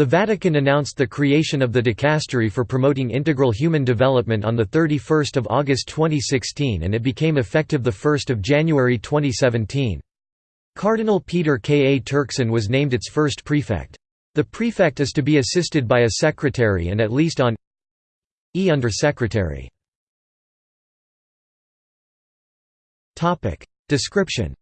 The Vatican announced the creation of the Dicastery for Promoting Integral Human Development on 31 August 2016 and it became effective 1 January 2017. Cardinal Peter K. A. Turkson was named its first prefect. The prefect is to be assisted by a secretary and at least on E under secretary. Description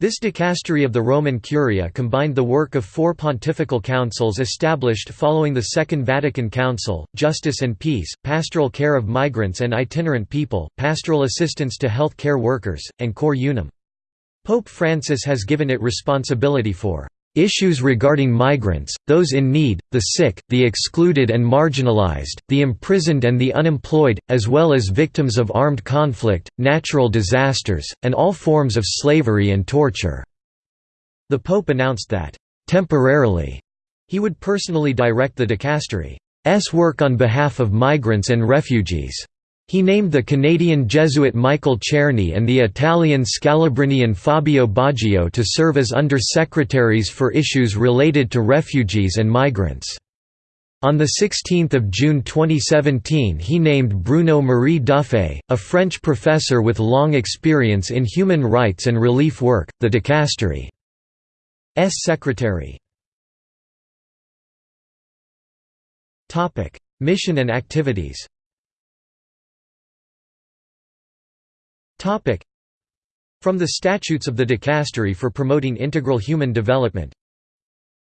this dicastery of the Roman Curia combined the work of four pontifical councils established following the Second Vatican Council, justice and peace, pastoral care of migrants and itinerant people, pastoral assistance to health care workers, and cor unum. Pope Francis has given it responsibility for Issues regarding migrants, those in need, the sick, the excluded and marginalized, the imprisoned and the unemployed, as well as victims of armed conflict, natural disasters, and all forms of slavery and torture." The Pope announced that, "...temporarily," he would personally direct the dicastery's work on behalf of migrants and refugees. He named the Canadian Jesuit Michael Czerny and the Italian Scalabrinian Fabio Baggio to serve as under-secretaries for issues related to refugees and migrants. On 16 June 2017 he named Bruno Marie Duffet, a French professor with long experience in human rights and relief work, the dicastery's secretary. Mission and activities From the statutes of the dicastery for promoting integral human development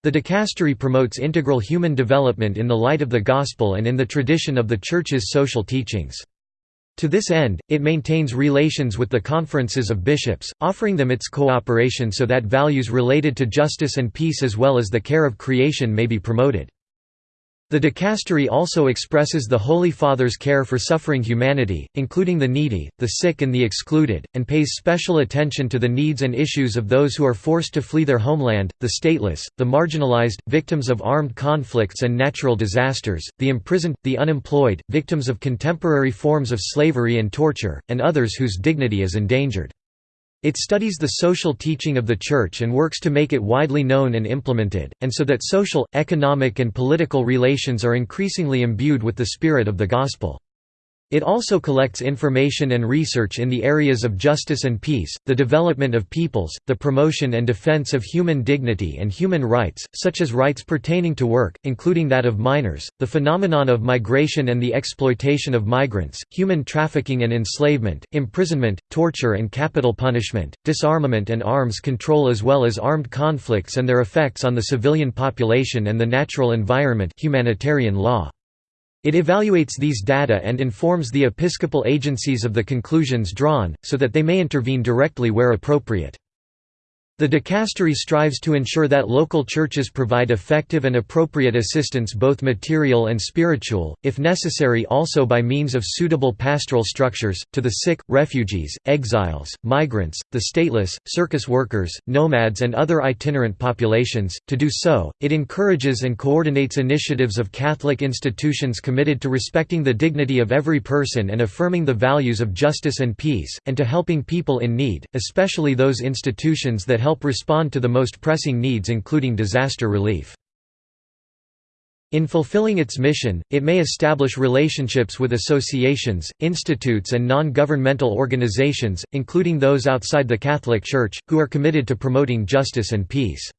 The dicastery promotes integral human development in the light of the Gospel and in the tradition of the Church's social teachings. To this end, it maintains relations with the conferences of bishops, offering them its cooperation so that values related to justice and peace as well as the care of creation may be promoted. The dicastery also expresses the Holy Father's care for suffering humanity, including the needy, the sick and the excluded, and pays special attention to the needs and issues of those who are forced to flee their homeland, the stateless, the marginalized, victims of armed conflicts and natural disasters, the imprisoned, the unemployed, victims of contemporary forms of slavery and torture, and others whose dignity is endangered. It studies the social teaching of the Church and works to make it widely known and implemented, and so that social, economic and political relations are increasingly imbued with the spirit of the Gospel. It also collects information and research in the areas of justice and peace, the development of peoples, the promotion and defense of human dignity and human rights, such as rights pertaining to work, including that of minors, the phenomenon of migration and the exploitation of migrants, human trafficking and enslavement, imprisonment, torture and capital punishment, disarmament and arms control as well as armed conflicts and their effects on the civilian population and the natural environment humanitarian law. It evaluates these data and informs the episcopal agencies of the conclusions drawn, so that they may intervene directly where appropriate. The dicastery strives to ensure that local churches provide effective and appropriate assistance both material and spiritual, if necessary also by means of suitable pastoral structures, to the sick, refugees, exiles, migrants, the stateless, circus workers, nomads and other itinerant populations. To do so, it encourages and coordinates initiatives of Catholic institutions committed to respecting the dignity of every person and affirming the values of justice and peace, and to helping people in need, especially those institutions that help help respond to the most pressing needs including disaster relief. In fulfilling its mission, it may establish relationships with associations, institutes and non-governmental organizations, including those outside the Catholic Church, who are committed to promoting justice and peace.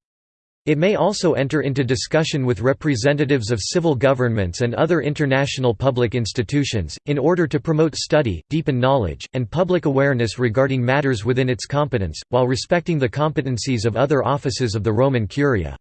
It may also enter into discussion with representatives of civil governments and other international public institutions, in order to promote study, deepen knowledge, and public awareness regarding matters within its competence, while respecting the competencies of other offices of the Roman Curia.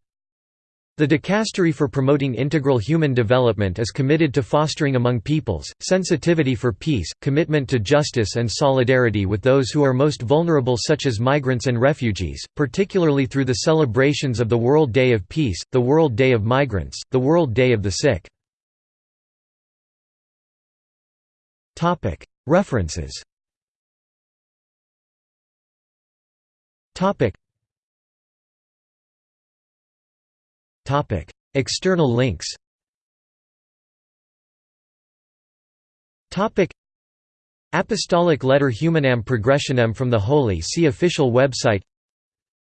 The Dicastery for Promoting Integral Human Development is committed to fostering among peoples, sensitivity for peace, commitment to justice and solidarity with those who are most vulnerable such as migrants and refugees, particularly through the celebrations of the World Day of Peace, the World Day of Migrants, the World Day of the Sick. References External links. Apostolic Letter Humanam Progressionem from the Holy See official website.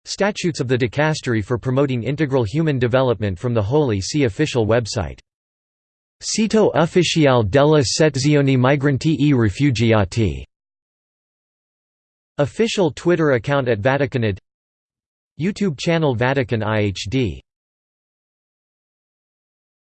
Statutes of the Dicastery for promoting integral human development from the Holy See official website. Sito ufficiale della sezione migranti e rifugiati. Official Twitter account at Vaticanid. YouTube channel Vatican IHD